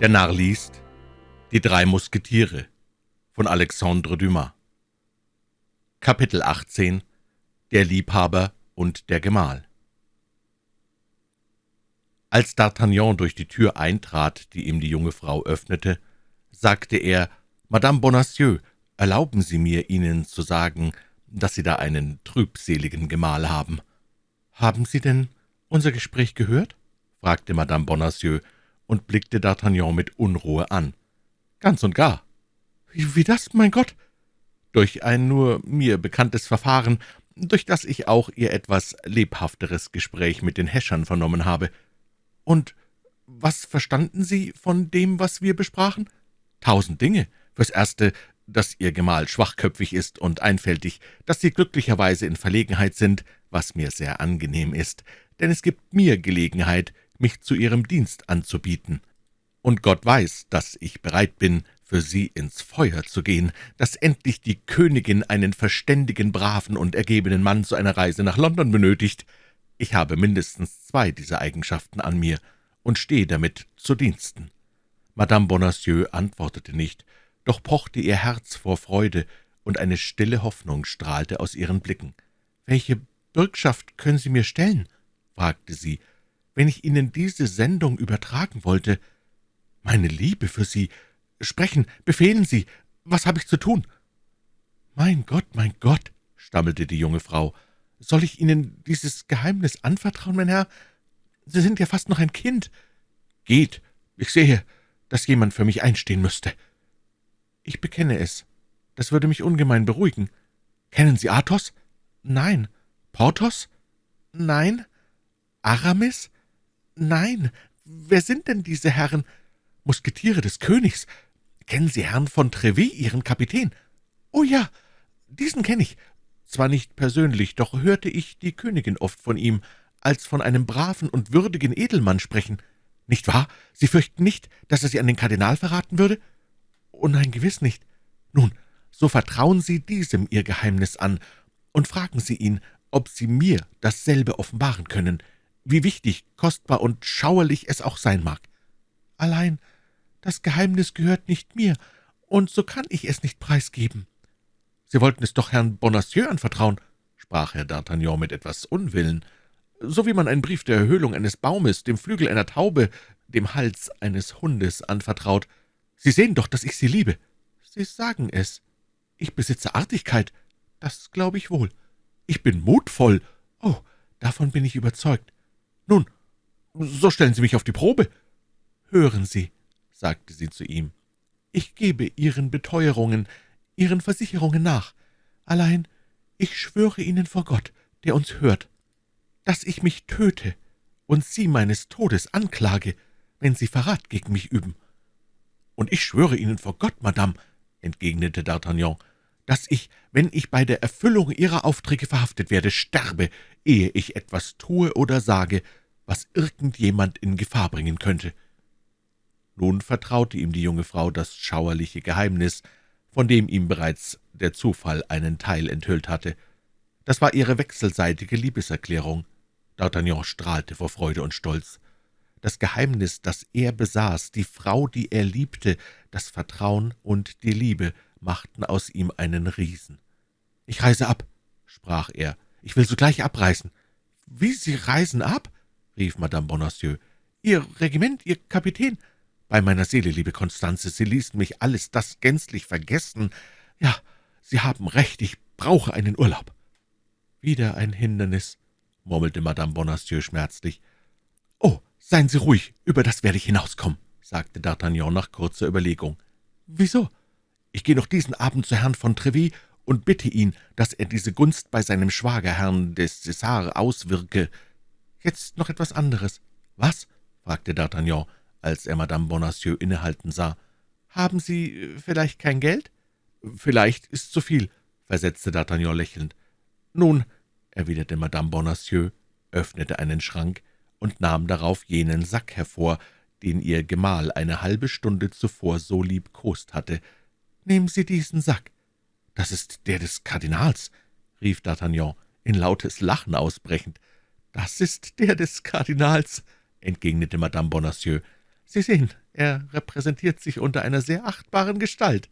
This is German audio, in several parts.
Der Narr liest Die drei Musketiere von Alexandre Dumas Kapitel 18 Der Liebhaber und der Gemahl Als D'Artagnan durch die Tür eintrat, die ihm die junge Frau öffnete, sagte er, »Madame Bonacieux, erlauben Sie mir, Ihnen zu sagen, dass Sie da einen trübseligen Gemahl haben.« »Haben Sie denn unser Gespräch gehört?« fragte Madame Bonacieux, und blickte D'Artagnan mit Unruhe an. »Ganz und gar.« wie, »Wie das, mein Gott?« »Durch ein nur mir bekanntes Verfahren, durch das ich auch Ihr etwas lebhafteres Gespräch mit den Häschern vernommen habe.« »Und was verstanden Sie von dem, was wir besprachen?« »Tausend Dinge. Fürs Erste, dass Ihr Gemahl schwachköpfig ist und einfältig, dass Sie glücklicherweise in Verlegenheit sind, was mir sehr angenehm ist, denn es gibt mir Gelegenheit, mich zu Ihrem Dienst anzubieten. Und Gott weiß, dass ich bereit bin, für Sie ins Feuer zu gehen, dass endlich die Königin einen verständigen, braven und ergebenen Mann zu einer Reise nach London benötigt. Ich habe mindestens zwei dieser Eigenschaften an mir und stehe damit zu Diensten.« Madame Bonacieux antwortete nicht, doch pochte ihr Herz vor Freude, und eine stille Hoffnung strahlte aus ihren Blicken. »Welche Bürgschaft können Sie mir stellen?« fragte sie wenn ich Ihnen diese Sendung übertragen wollte. Meine Liebe für Sie. Sprechen, befehlen Sie. Was habe ich zu tun?« »Mein Gott, mein Gott«, stammelte die junge Frau, »soll ich Ihnen dieses Geheimnis anvertrauen, mein Herr? Sie sind ja fast noch ein Kind. Geht, ich sehe, dass jemand für mich einstehen müsste.« »Ich bekenne es. Das würde mich ungemein beruhigen. Kennen Sie Athos?« »Nein.« »Porthos?« »Nein.« »Aramis?« »Nein, wer sind denn diese Herren? Musketiere des Königs. Kennen Sie Herrn von Treville, Ihren Kapitän?« »Oh ja, diesen kenne ich. Zwar nicht persönlich, doch hörte ich die Königin oft von ihm, als von einem braven und würdigen Edelmann sprechen. Nicht wahr? Sie fürchten nicht, dass er Sie an den Kardinal verraten würde?« »Oh nein, gewiss nicht. Nun, so vertrauen Sie diesem Ihr Geheimnis an und fragen Sie ihn, ob Sie mir dasselbe offenbaren können wie wichtig, kostbar und schauerlich es auch sein mag. Allein das Geheimnis gehört nicht mir, und so kann ich es nicht preisgeben.« »Sie wollten es doch Herrn Bonacieux anvertrauen«, sprach Herr D'Artagnan mit etwas Unwillen, »so wie man einen Brief der Erhöhlung eines Baumes, dem Flügel einer Taube, dem Hals eines Hundes anvertraut. Sie sehen doch, dass ich Sie liebe.« »Sie sagen es. Ich besitze Artigkeit. Das glaube ich wohl. Ich bin mutvoll. Oh, davon bin ich überzeugt. »Nun, so stellen Sie mich auf die Probe.« »Hören Sie«, sagte sie zu ihm, »ich gebe Ihren Beteuerungen, Ihren Versicherungen nach. Allein, ich schwöre Ihnen vor Gott, der uns hört, dass ich mich töte und Sie meines Todes anklage, wenn Sie Verrat gegen mich üben.« »Und ich schwöre Ihnen vor Gott, Madame«, entgegnete D'Artagnan, »dass ich, wenn ich bei der Erfüllung Ihrer Aufträge verhaftet werde, sterbe, ehe ich etwas tue oder sage, was irgendjemand in Gefahr bringen könnte. Nun vertraute ihm die junge Frau das schauerliche Geheimnis, von dem ihm bereits der Zufall einen Teil enthüllt hatte. Das war ihre wechselseitige Liebeserklärung. D'Artagnan strahlte vor Freude und Stolz. Das Geheimnis, das er besaß, die Frau, die er liebte, das Vertrauen und die Liebe machten aus ihm einen Riesen. »Ich reise ab«, sprach er, »ich will sogleich abreisen.« »Wie, Sie reisen ab?« rief Madame Bonacieux. »Ihr Regiment, Ihr Kapitän?« »Bei meiner Seele, liebe Konstanze, Sie ließen mich alles das gänzlich vergessen. Ja, Sie haben recht, ich brauche einen Urlaub.« »Wieder ein Hindernis«, murmelte Madame Bonacieux schmerzlich. »Oh, seien Sie ruhig, über das werde ich hinauskommen«, sagte D'Artagnan nach kurzer Überlegung. »Wieso? Ich gehe noch diesen Abend zu Herrn von Treville und bitte ihn, dass er diese Gunst bei seinem Schwagerherrn des César auswirke. Jetzt noch etwas anderes.« »Was?« fragte D'Artagnan, als er Madame Bonacieux innehalten sah. »Haben Sie äh, vielleicht kein Geld?« »Vielleicht ist zu viel«, versetzte D'Artagnan lächelnd. »Nun«, erwiderte Madame Bonacieux, öffnete einen Schrank und nahm darauf jenen Sack hervor, den ihr Gemahl eine halbe Stunde zuvor so liebkost hatte. »Nehmen Sie diesen Sack.« »Das ist der des Kardinals«, rief D'Artagnan, in lautes Lachen ausbrechend. »Das ist der des Kardinals«, entgegnete Madame Bonacieux. »Sie sehen, Er repräsentiert sich unter einer sehr achtbaren Gestalt.«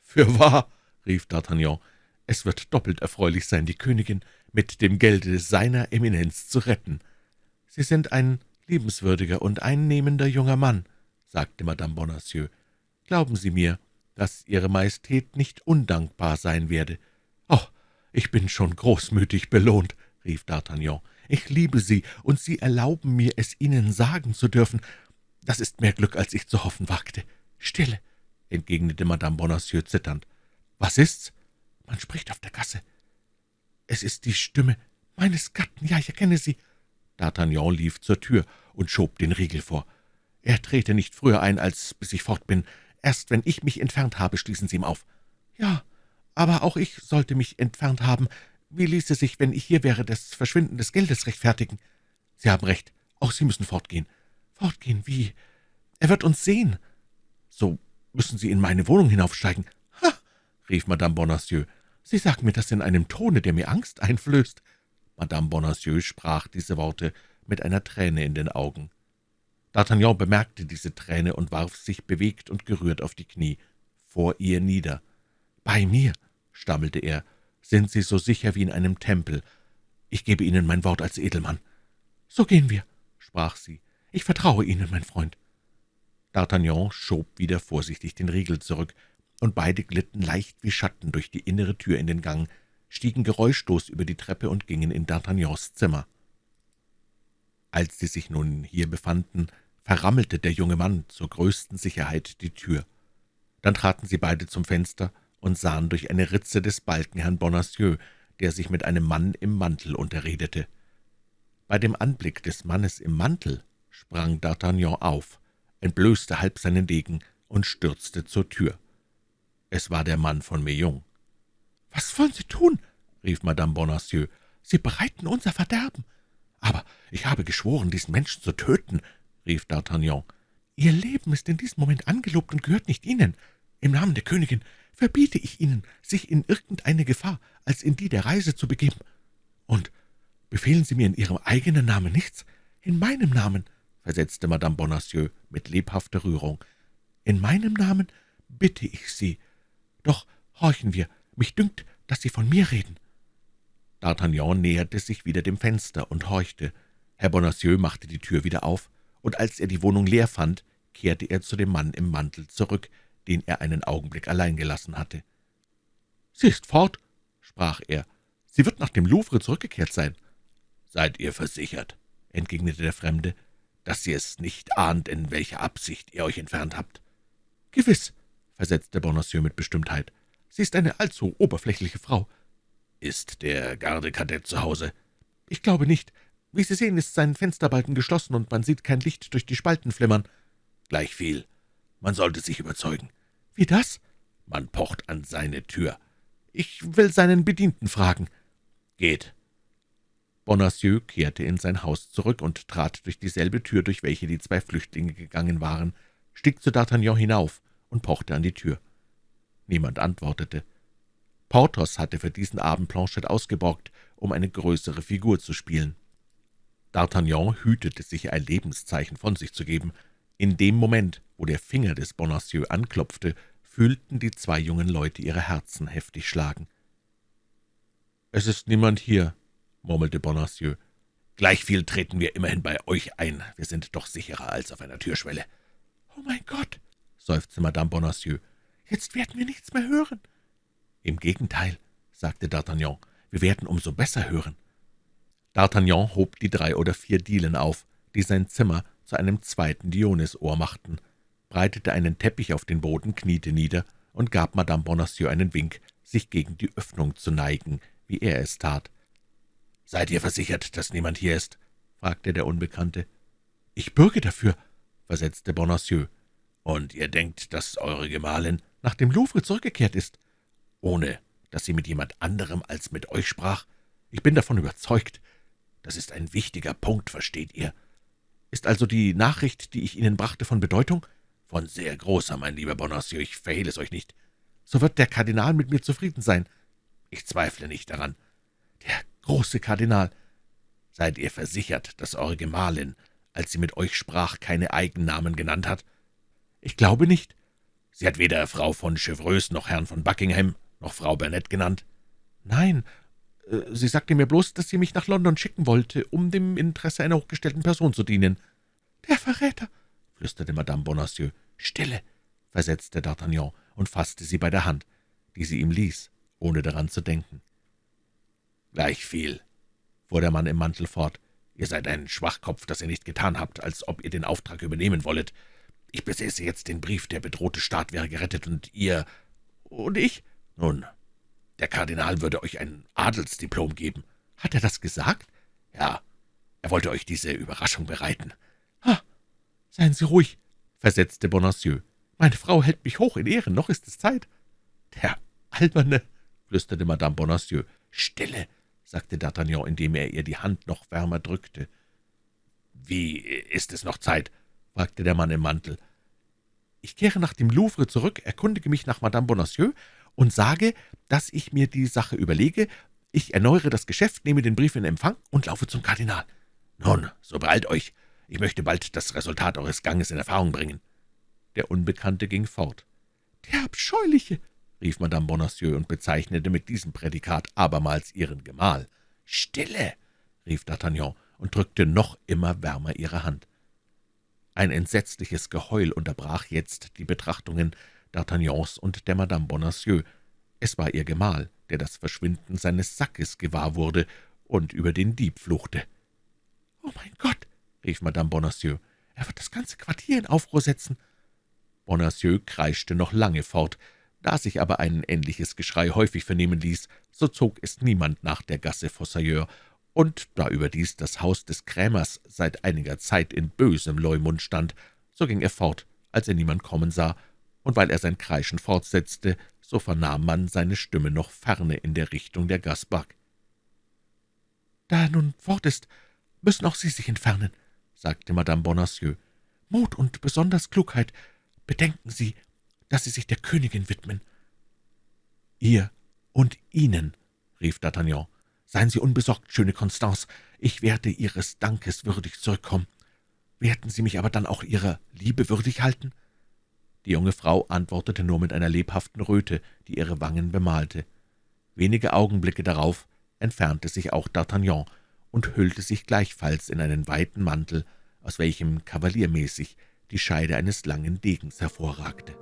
»Fürwahr«, rief D'Artagnan, »es wird doppelt erfreulich sein, die Königin mit dem Gelde seiner Eminenz zu retten. Sie sind ein liebenswürdiger und einnehmender junger Mann«, sagte Madame Bonacieux. »Glauben Sie mir, dass Ihre Majestät nicht undankbar sein werde.« »Oh, ich bin schon großmütig belohnt«, rief D'Artagnan. »Ich liebe Sie, und Sie erlauben mir, es Ihnen sagen zu dürfen. Das ist mehr Glück, als ich zu hoffen wagte.« »Stille«, entgegnete Madame Bonacieux zitternd. »Was ist's?« »Man spricht auf der Gasse.« »Es ist die Stimme meines Gatten, ja, ich erkenne sie.« D'Artagnan lief zur Tür und schob den Riegel vor. »Er trete nicht früher ein, als bis ich fort bin. Erst wenn ich mich entfernt habe, schließen Sie ihm auf.« »Ja, aber auch ich sollte mich entfernt haben. Wie ließe sich, wenn ich hier wäre, das Verschwinden des Geldes rechtfertigen?« »Sie haben recht. Auch Sie müssen fortgehen.« »Fortgehen? Wie? Er wird uns sehen.« »So müssen Sie in meine Wohnung hinaufsteigen.« »Ha!« rief Madame Bonacieux. »Sie sagen mir das in einem Tone, der mir Angst einflößt.« Madame Bonacieux sprach diese Worte mit einer Träne in den Augen. D'Artagnan bemerkte diese Träne und warf sich bewegt und gerührt auf die Knie vor ihr nieder. »Bei mir«, stammelte er, »sind Sie so sicher wie in einem Tempel. Ich gebe Ihnen mein Wort als Edelmann.« »So gehen wir«, sprach sie. »Ich vertraue Ihnen, mein Freund.« D'Artagnan schob wieder vorsichtig den Riegel zurück, und beide glitten leicht wie Schatten durch die innere Tür in den Gang, stiegen geräuschlos über die Treppe und gingen in D'Artagnans Zimmer. Als sie sich nun hier befanden, verrammelte der junge Mann zur größten Sicherheit die Tür. Dann traten sie beide zum Fenster und sahen durch eine Ritze des Balken Herrn Bonacieux, der sich mit einem Mann im Mantel unterredete. Bei dem Anblick des Mannes im Mantel sprang D'Artagnan auf, entblößte halb seinen Degen und stürzte zur Tür. Es war der Mann von Meung. »Was wollen Sie tun?« rief Madame Bonacieux. »Sie bereiten unser Verderben.« »Aber ich habe geschworen, diesen Menschen zu töten«, rief D'Artagnan. »Ihr Leben ist in diesem Moment angelobt und gehört nicht Ihnen. Im Namen der Königin verbiete ich Ihnen, sich in irgendeine Gefahr als in die der Reise zu begeben. Und befehlen Sie mir in Ihrem eigenen Namen nichts? In meinem Namen«, versetzte Madame Bonacieux mit lebhafter Rührung. »In meinem Namen bitte ich Sie. Doch horchen wir, mich dünkt, dass Sie von mir reden.« D'Artagnan näherte sich wieder dem Fenster und horchte. Herr Bonacieux machte die Tür wieder auf, und als er die Wohnung leer fand, kehrte er zu dem Mann im Mantel zurück, den er einen Augenblick allein gelassen hatte. »Sie ist fort«, sprach er. »Sie wird nach dem Louvre zurückgekehrt sein.« »Seid ihr versichert«, entgegnete der Fremde, »dass Sie es nicht ahnt, in welcher Absicht ihr euch entfernt habt?« »Gewiss«, versetzte Bonacieux mit Bestimmtheit. »Sie ist eine allzu oberflächliche Frau. »Ist der Gardekadett zu Hause?« »Ich glaube nicht. Wie Sie sehen, ist sein Fensterbalken geschlossen, und man sieht kein Licht durch die Spalten flimmern.« »Gleichviel. Man sollte sich überzeugen.« »Wie das?« »Man pocht an seine Tür.« »Ich will seinen Bedienten fragen.« »Geht.« Bonacieux kehrte in sein Haus zurück und trat durch dieselbe Tür, durch welche die zwei Flüchtlinge gegangen waren, stieg zu D'Artagnan hinauf und pochte an die Tür. Niemand antwortete. Porthos hatte für diesen Abend Planchet ausgeborgt, um eine größere Figur zu spielen. D'Artagnan hütete sich, ein Lebenszeichen von sich zu geben. In dem Moment, wo der Finger des Bonacieux anklopfte, fühlten die zwei jungen Leute ihre Herzen heftig schlagen. »Es ist niemand hier«, murmelte Bonacieux. »Gleichviel treten wir immerhin bei euch ein. Wir sind doch sicherer als auf einer Türschwelle.« »Oh mein Gott«, seufzte Madame Bonacieux, »jetzt werden wir nichts mehr hören.« »Im Gegenteil«, sagte D'Artagnan, »wir werden umso besser hören.« D'Artagnan hob die drei oder vier Dielen auf, die sein Zimmer zu einem zweiten Dionysohr machten, breitete einen Teppich auf den Boden, kniete nieder und gab Madame Bonacieux einen Wink, sich gegen die Öffnung zu neigen, wie er es tat. »Seid ihr versichert, dass niemand hier ist?« fragte der Unbekannte. »Ich bürge dafür«, versetzte Bonacieux. »Und ihr denkt, dass eure Gemahlin nach dem Louvre zurückgekehrt ist?« Ohne dass sie mit jemand anderem als mit euch sprach? Ich bin davon überzeugt. Das ist ein wichtiger Punkt, versteht ihr? Ist also die Nachricht, die ich Ihnen brachte, von Bedeutung? Von sehr großer, mein lieber Bonacieux, ich verhehle es euch nicht. So wird der Kardinal mit mir zufrieden sein. Ich zweifle nicht daran. Der große Kardinal. Seid ihr versichert, dass eure Gemahlin, als sie mit euch sprach, keine Eigennamen genannt hat? »Ich glaube nicht.« »Sie hat weder Frau von Chevreuse noch Herrn von Buckingham noch Frau Burnett genannt?« »Nein, äh, sie sagte mir bloß, dass sie mich nach London schicken wollte, um dem Interesse einer hochgestellten Person zu dienen.« »Der Verräter!« flüsterte Madame Bonacieux. »Stille!« versetzte D'Artagnan und fasste sie bei der Hand, die sie ihm ließ, ohne daran zu denken. »Gleichviel«, fuhr der Mann im Mantel fort, »ihr seid ein Schwachkopf, dass ihr nicht getan habt, als ob ihr den Auftrag übernehmen wollet. Ich besäße jetzt den Brief, der bedrohte Staat wäre gerettet, und ihr... und ich? Nun, der Kardinal würde euch ein Adelsdiplom geben. Hat er das gesagt? Ja, er wollte euch diese Überraschung bereiten. Ah, seien Sie ruhig, versetzte Bonacieux. Meine Frau hält mich hoch in Ehren, noch ist es Zeit. Der Alberne, flüsterte Madame Bonacieux. Stille, sagte D'Artagnan, indem er ihr die Hand noch wärmer drückte. »Wie ist es noch Zeit?« fragte der Mann im Mantel. »Ich kehre nach dem Louvre zurück, erkundige mich nach Madame Bonacieux und sage, dass ich mir die Sache überlege. Ich erneuere das Geschäft, nehme den Brief in Empfang und laufe zum Kardinal.« »Nun, so beeilt euch. Ich möchte bald das Resultat eures Ganges in Erfahrung bringen.« Der Unbekannte ging fort. »Der Abscheuliche!« rief Madame Bonacieux und bezeichnete mit diesem Prädikat abermals ihren Gemahl. »Stille!« rief D'Artagnan und drückte noch immer wärmer ihre Hand. Ein entsetzliches Geheul unterbrach jetzt die Betrachtungen D'Artagnans und der Madame Bonacieux. Es war ihr Gemahl, der das Verschwinden seines Sackes gewahr wurde und über den Dieb fluchte. »Oh mein Gott!« rief Madame Bonacieux, »er wird das ganze Quartier in Aufruhr setzen.« Bonacieux kreischte noch lange fort. Da sich aber ein ähnliches Geschrei häufig vernehmen ließ, so zog es niemand nach der Gasse Fossoyeur, und da überdies das Haus des Krämers seit einiger Zeit in bösem Leumund stand, so ging er fort, als er niemand kommen sah, und weil er sein Kreischen fortsetzte, so vernahm man seine Stimme noch ferne in der Richtung der Gasbach. »Da er nun fort ist, müssen auch Sie sich entfernen«, sagte Madame Bonacieux. »Mut und besonders Klugheit. Bedenken Sie, dass Sie sich der Königin widmen.« »Ihr und Ihnen«, rief D'Artagnan. »Seien Sie unbesorgt, schöne Constance, ich werde Ihres Dankes würdig zurückkommen. Werden Sie mich aber dann auch Ihrer Liebe würdig halten?« Die junge Frau antwortete nur mit einer lebhaften Röte, die ihre Wangen bemalte. Wenige Augenblicke darauf entfernte sich auch D'Artagnan und hüllte sich gleichfalls in einen weiten Mantel, aus welchem kavaliermäßig die Scheide eines langen Degens hervorragte.